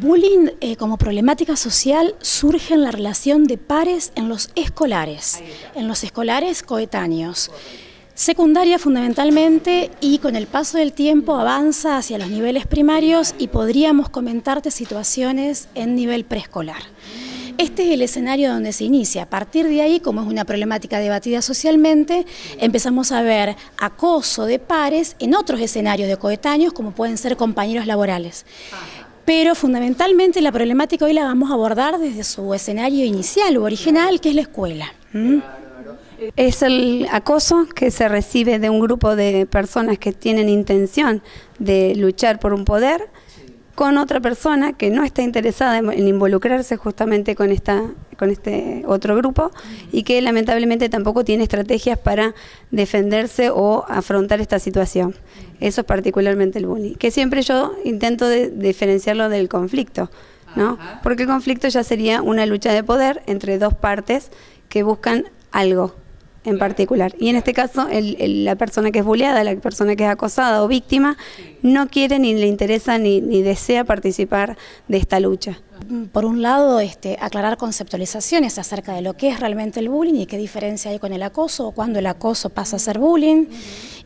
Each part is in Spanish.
bullying eh, como problemática social surge en la relación de pares en los escolares, en los escolares coetáneos. Secundaria fundamentalmente y con el paso del tiempo avanza hacia los niveles primarios y podríamos comentarte situaciones en nivel preescolar. Este es el escenario donde se inicia. A partir de ahí, como es una problemática debatida socialmente, empezamos a ver acoso de pares en otros escenarios de coetáneos, como pueden ser compañeros laborales. Pero fundamentalmente la problemática hoy la vamos a abordar desde su escenario inicial o original, que es la escuela. Es el acoso que se recibe de un grupo de personas que tienen intención de luchar por un poder con otra persona que no está interesada en, involucrarse justamente con, esta, con este otro grupo y que lamentablemente tampoco tiene estrategias para defenderse o afrontar esta situación. Eso es particularmente el bullying, que siempre yo intento diferenciarlo del conflicto, ¿no? porque el conflicto ya sería una lucha de poder entre dos partes que buscan algo en particular. Y en este caso, la persona que es bulleada, la persona que es acosada o víctima, no quiere ni le interesa ni, ni desea participar de esta lucha. Por un lado, este, aclarar conceptualizaciones acerca de lo que es realmente el bullying y qué diferencia hay con el acoso o cuando el acoso pasa a ser bullying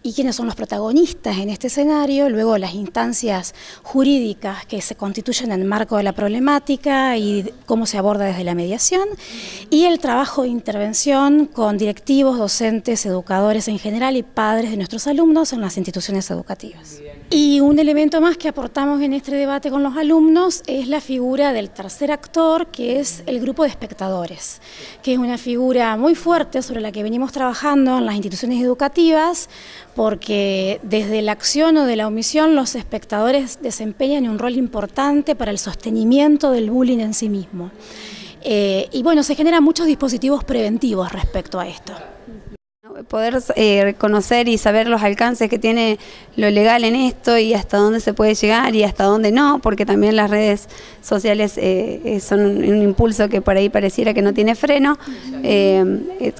y quiénes son los protagonistas en este escenario, luego las instancias jurídicas que se constituyen en el marco de la problemática y cómo se aborda desde la mediación y el trabajo de intervención con directivos, docentes, educadores en general y padres de nuestros alumnos en las instituciones educativas. Y un elemento más que aportamos en este debate con los alumnos es la figura del tercer actor, que es el grupo de espectadores, que es una figura muy fuerte sobre la que venimos trabajando en las instituciones educativas, porque desde la acción o de la omisión los espectadores desempeñan un rol importante para el sostenimiento del bullying en sí mismo. Eh, y bueno, se generan muchos dispositivos preventivos respecto a esto poder eh, conocer y saber los alcances que tiene lo legal en esto y hasta dónde se puede llegar y hasta dónde no, porque también las redes sociales eh, eh, son un, impulso que por ahí pareciera que no tiene freno.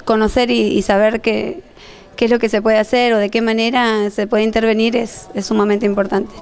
conocer y, saber qué, qué, es lo que se puede hacer o de qué manera se puede intervenir es sumamente importante.